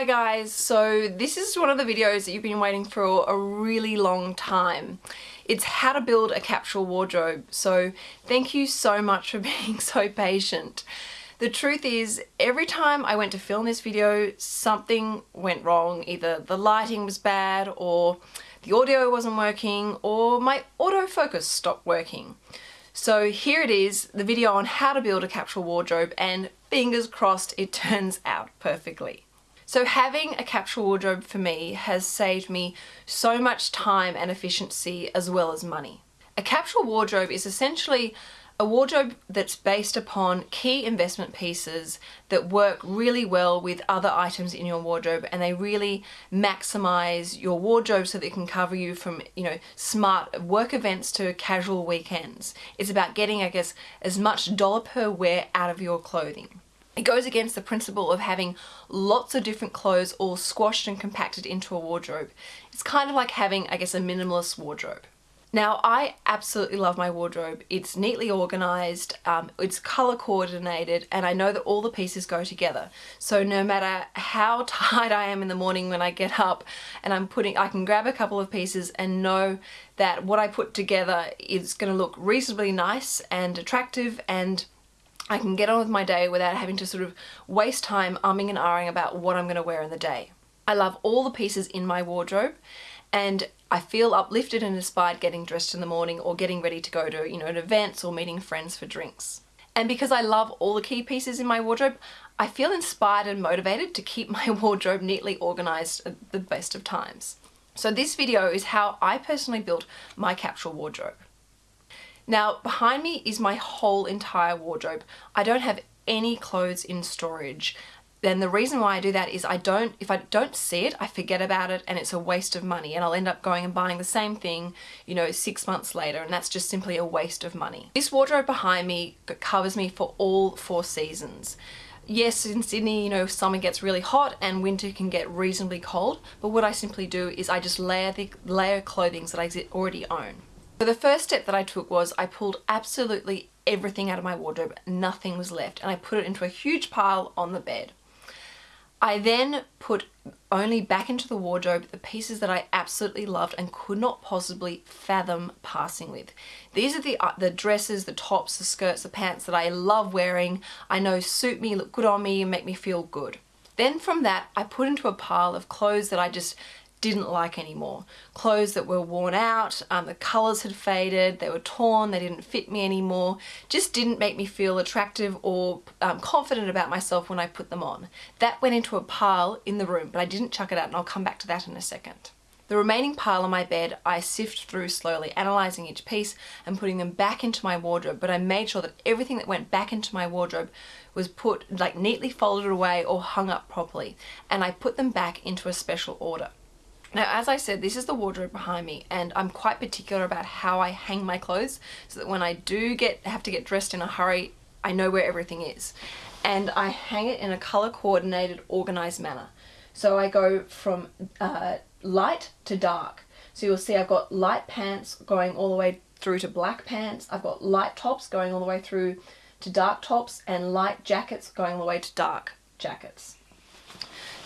Hi guys, so this is one of the videos that you've been waiting for a really long time. It's how to build a capsule wardrobe, so thank you so much for being so patient. The truth is, every time I went to film this video, something went wrong. Either the lighting was bad, or the audio wasn't working, or my autofocus stopped working. So here it is, the video on how to build a capsule wardrobe, and fingers crossed it turns out perfectly. So having a capsule wardrobe for me has saved me so much time and efficiency as well as money. A capsule wardrobe is essentially a wardrobe that's based upon key investment pieces that work really well with other items in your wardrobe and they really maximize your wardrobe so that it can cover you from you know smart work events to casual weekends. It's about getting I guess as much dollar per wear out of your clothing. It goes against the principle of having lots of different clothes all squashed and compacted into a wardrobe. It's kind of like having, I guess, a minimalist wardrobe. Now, I absolutely love my wardrobe. It's neatly organized, um, it's color coordinated, and I know that all the pieces go together. So no matter how tired I am in the morning when I get up and I'm putting, I can grab a couple of pieces and know that what I put together is gonna look reasonably nice and attractive and I can get on with my day without having to sort of waste time umming and ahhing about what I'm going to wear in the day. I love all the pieces in my wardrobe and I feel uplifted and inspired getting dressed in the morning or getting ready to go to, you know, an events or meeting friends for drinks. And because I love all the key pieces in my wardrobe, I feel inspired and motivated to keep my wardrobe neatly organized at the best of times. So this video is how I personally built my capsule wardrobe. Now behind me is my whole entire wardrobe. I don't have any clothes in storage. Then the reason why I do that is I don't, if I don't see it, I forget about it and it's a waste of money and I'll end up going and buying the same thing, you know, six months later and that's just simply a waste of money. This wardrobe behind me covers me for all four seasons. Yes, in Sydney, you know, summer gets really hot and winter can get reasonably cold, but what I simply do is I just layer the layer clothing that I already own. So the first step that I took was I pulled absolutely everything out of my wardrobe, nothing was left, and I put it into a huge pile on the bed. I then put only back into the wardrobe the pieces that I absolutely loved and could not possibly fathom passing with. These are the, uh, the dresses, the tops, the skirts, the pants that I love wearing, I know suit me, look good on me and make me feel good. Then from that, I put into a pile of clothes that I just didn't like anymore. Clothes that were worn out, um, the colours had faded, they were torn, they didn't fit me anymore, just didn't make me feel attractive or um, confident about myself when I put them on. That went into a pile in the room, but I didn't chuck it out and I'll come back to that in a second. The remaining pile on my bed I sift through slowly, analysing each piece and putting them back into my wardrobe, but I made sure that everything that went back into my wardrobe was put like neatly folded away or hung up properly, and I put them back into a special order. Now, as I said, this is the wardrobe behind me and I'm quite particular about how I hang my clothes so that when I do get have to get dressed in a hurry, I know where everything is. And I hang it in a color coordinated, organized manner. So I go from uh, light to dark. So you'll see I've got light pants going all the way through to black pants. I've got light tops going all the way through to dark tops and light jackets going all the way to dark jackets.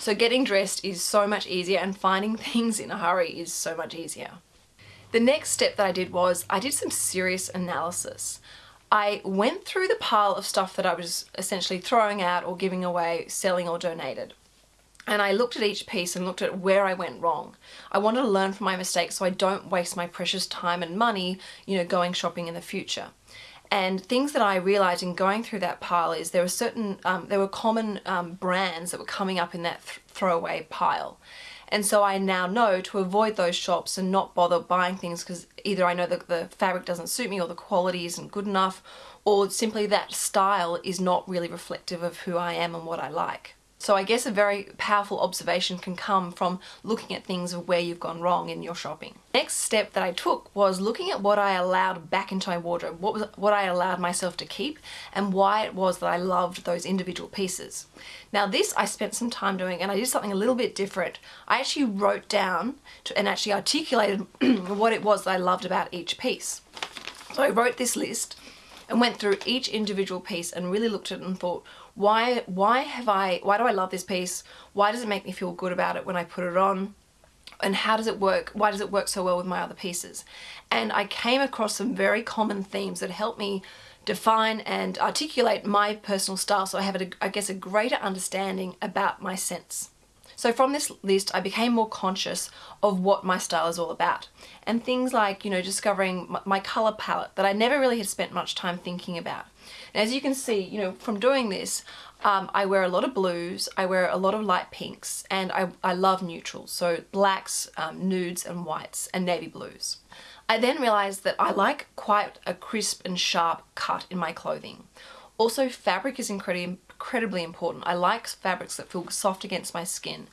So getting dressed is so much easier and finding things in a hurry is so much easier. The next step that I did was I did some serious analysis. I went through the pile of stuff that I was essentially throwing out or giving away, selling or donated. And I looked at each piece and looked at where I went wrong. I wanted to learn from my mistakes so I don't waste my precious time and money, you know, going shopping in the future. And things that I realized in going through that pile is there were certain, um, there were common um, brands that were coming up in that th throwaway pile. And so I now know to avoid those shops and not bother buying things because either I know that the fabric doesn't suit me or the quality isn't good enough or simply that style is not really reflective of who I am and what I like. So I guess a very powerful observation can come from looking at things of where you've gone wrong in your shopping. Next step that I took was looking at what I allowed back into my wardrobe, what was what I allowed myself to keep and why it was that I loved those individual pieces. Now this I spent some time doing and I did something a little bit different. I actually wrote down to, and actually articulated what it was that I loved about each piece. So I wrote this list and went through each individual piece and really looked at it and thought, Why, why have I, why do I love this piece? Why does it make me feel good about it when I put it on? and how does it work? Why does it work so well with my other pieces? And I came across some very common themes that helped me define and articulate my personal style so I have, a, I guess, a greater understanding about my sense. So from this list, I became more conscious of what my style is all about. And things like, you know, discovering my color palette that I never really had spent much time thinking about. And as you can see, you know, from doing this, um, I wear a lot of blues, I wear a lot of light pinks, and I, I love neutrals, so blacks, um, nudes and whites, and navy blues. I then realized that I like quite a crisp and sharp cut in my clothing. Also, fabric is incredibly, incredibly important. I like fabrics that feel soft against my skin.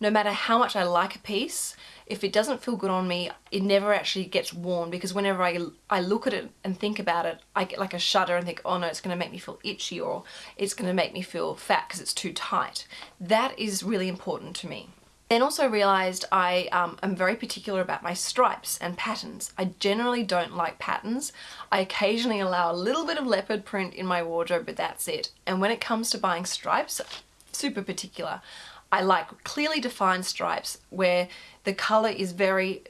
No matter how much I like a piece, if it doesn't feel good on me, it never actually gets worn because whenever I, I look at it and think about it, I get like a shudder and think, oh no, it's going to make me feel itchy or it's going to make me feel fat because it's too tight. That is really important to me. Then also realized I um, am very particular about my stripes and patterns. I generally don't like patterns. I occasionally allow a little bit of leopard print in my wardrobe, but that's it. And when it comes to buying stripes, super particular. I like clearly defined stripes where the color is very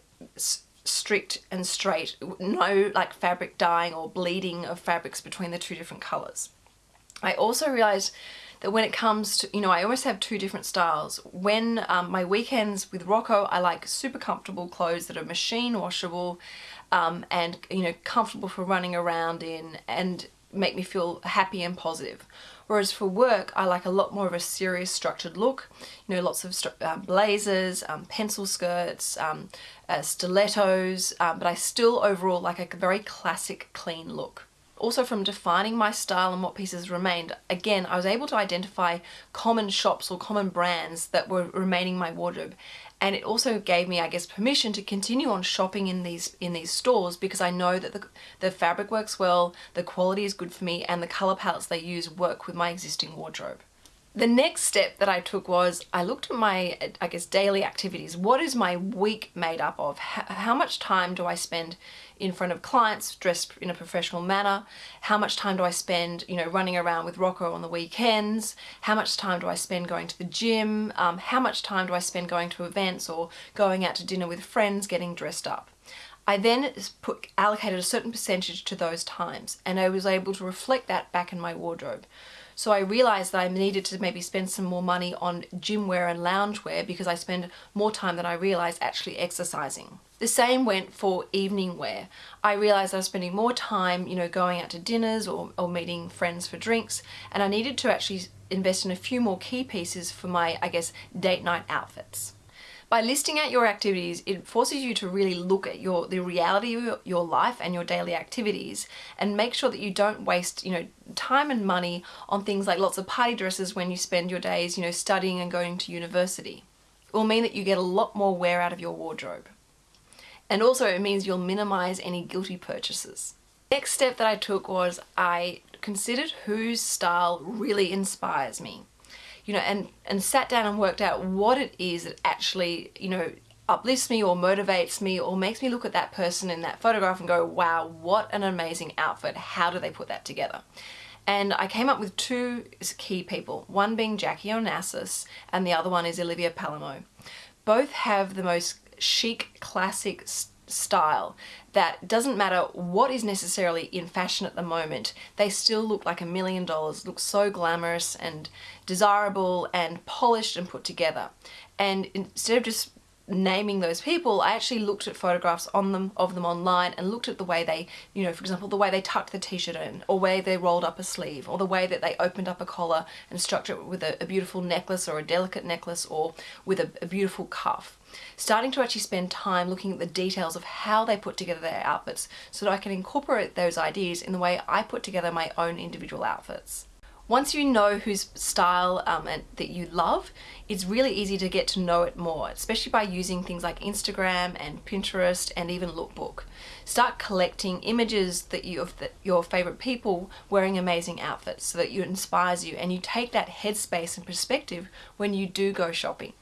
strict and straight. No like fabric dyeing or bleeding of fabrics between the two different colors. I also realized that when it comes to, you know, I always have two different styles. When um, my weekends with Rocco, I like super comfortable clothes that are machine washable um, and, you know, comfortable for running around in and make me feel happy and positive. Whereas for work, I like a lot more of a serious structured look. You know, lots of uh, blazers, um, pencil skirts, um, uh, stilettos, um, but I still overall like a very classic, clean look. Also from defining my style and what pieces remained, again, I was able to identify common shops or common brands that were remaining my wardrobe. And it also gave me, I guess, permission to continue on shopping in these in these stores because I know that the, the fabric works well, the quality is good for me, and the color palettes they use work with my existing wardrobe. The next step that I took was I looked at my, I guess, daily activities. What is my week made up of? How much time do I spend in front of clients dressed in a professional manner? How much time do I spend, you know, running around with Rocco on the weekends? How much time do I spend going to the gym? Um, how much time do I spend going to events or going out to dinner with friends, getting dressed up? I then put, allocated a certain percentage to those times and I was able to reflect that back in my wardrobe. So I realized that I needed to maybe spend some more money on gym wear and loungewear because I spend more time than I realized actually exercising. The same went for evening wear. I realized I was spending more time, you know, going out to dinners or, or meeting friends for drinks and I needed to actually invest in a few more key pieces for my, I guess, date night outfits. By listing out your activities, it forces you to really look at your the reality of your life and your daily activities and make sure that you don't waste, you know, time and money on things like lots of party dresses when you spend your days, you know, studying and going to university. It will mean that you get a lot more wear out of your wardrobe. And also it means you'll minimize any guilty purchases. Next step that I took was I considered whose style really inspires me you know, and, and sat down and worked out what it is that actually, you know, uplifts me or motivates me or makes me look at that person in that photograph and go, wow, what an amazing outfit. How do they put that together? And I came up with two key people, one being Jackie Onassis and the other one is Olivia Palermo. Both have the most chic, classic style that doesn't matter what is necessarily in fashion at the moment, they still look like a million dollars, look so glamorous and desirable and polished and put together. And instead of just naming those people, I actually looked at photographs on them of them online and looked at the way they, you know, for example, the way they tucked the t-shirt in, or way they rolled up a sleeve, or the way that they opened up a collar and structured it with a, a beautiful necklace or a delicate necklace or with a, a beautiful cuff. Starting to actually spend time looking at the details of how they put together their outfits so that I can incorporate those ideas in the way I put together my own individual outfits. Once you know whose style um, and, that you love, it's really easy to get to know it more, especially by using things like Instagram and Pinterest and even Lookbook. Start collecting images that you of the, your favorite people wearing amazing outfits so that it inspires you and you take that headspace and perspective when you do go shopping.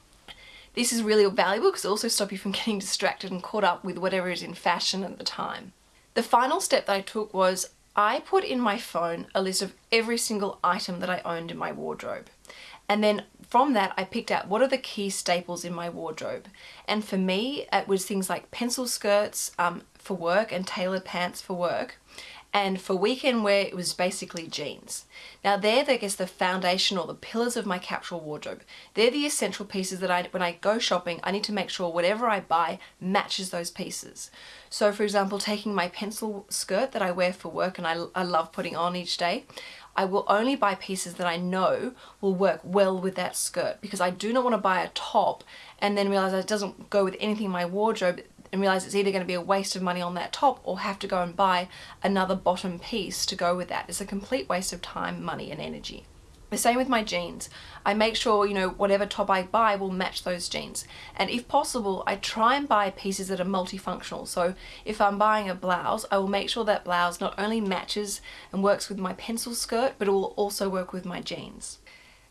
This is really valuable because it also stops you from getting distracted and caught up with whatever is in fashion at the time. The final step that I took was I put in my phone a list of every single item that I owned in my wardrobe. And then from that, I picked out what are the key staples in my wardrobe. And for me, it was things like pencil skirts um, for work and tailored pants for work and for weekend wear it was basically jeans. Now they're, I guess, the foundation or the pillars of my capsule wardrobe. They're the essential pieces that I, when I go shopping, I need to make sure whatever I buy matches those pieces. So for example, taking my pencil skirt that I wear for work and I, I love putting on each day, I will only buy pieces that I know will work well with that skirt because I do not want to buy a top and then realize it doesn't go with anything in my wardrobe and realize it's either going to be a waste of money on that top or have to go and buy another bottom piece to go with that. It's a complete waste of time, money and energy. The same with my jeans. I make sure, you know, whatever top I buy will match those jeans. And if possible, I try and buy pieces that are multifunctional. So if I'm buying a blouse, I will make sure that blouse not only matches and works with my pencil skirt, but it will also work with my jeans.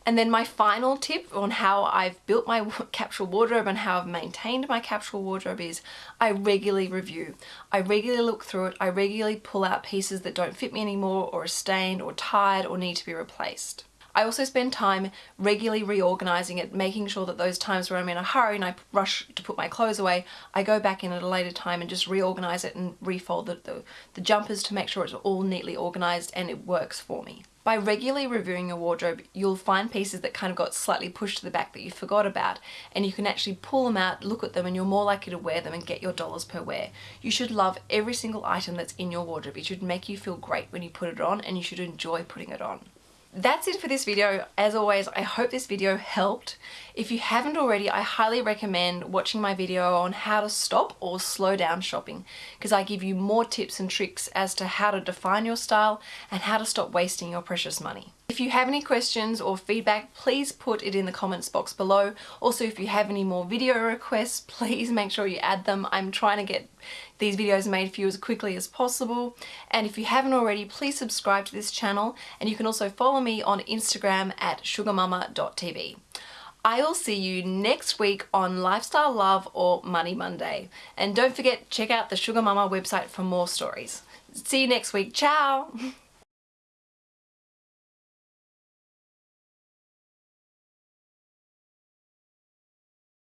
And then my final tip on how I've built my capsule wardrobe and how I've maintained my capsule wardrobe is I regularly review. I regularly look through it. I regularly pull out pieces that don't fit me anymore or are stained or tired or need to be replaced. I also spend time regularly reorganizing it, making sure that those times where I'm in a hurry and I rush to put my clothes away, I go back in at a later time and just reorganize it and refold the, the, the jumpers to make sure it's all neatly organized and it works for me. By regularly reviewing your wardrobe, you'll find pieces that kind of got slightly pushed to the back that you forgot about, and you can actually pull them out, look at them, and you're more likely to wear them and get your dollars per wear. You should love every single item that's in your wardrobe. It should make you feel great when you put it on, and you should enjoy putting it on that's it for this video. As always, I hope this video helped. If you haven't already, I highly recommend watching my video on how to stop or slow down shopping because I give you more tips and tricks as to how to define your style and how to stop wasting your precious money. If you have any questions or feedback, please put it in the comments box below. Also, if you have any more video requests, please make sure you add them. I'm trying to get these videos made for you as quickly as possible. And if you haven't already, please subscribe to this channel. And you can also follow me on Instagram at sugarmama.tv. I will see you next week on Lifestyle Love or Money Monday. And don't forget, check out the Sugar Mama website for more stories. See you next week. Ciao!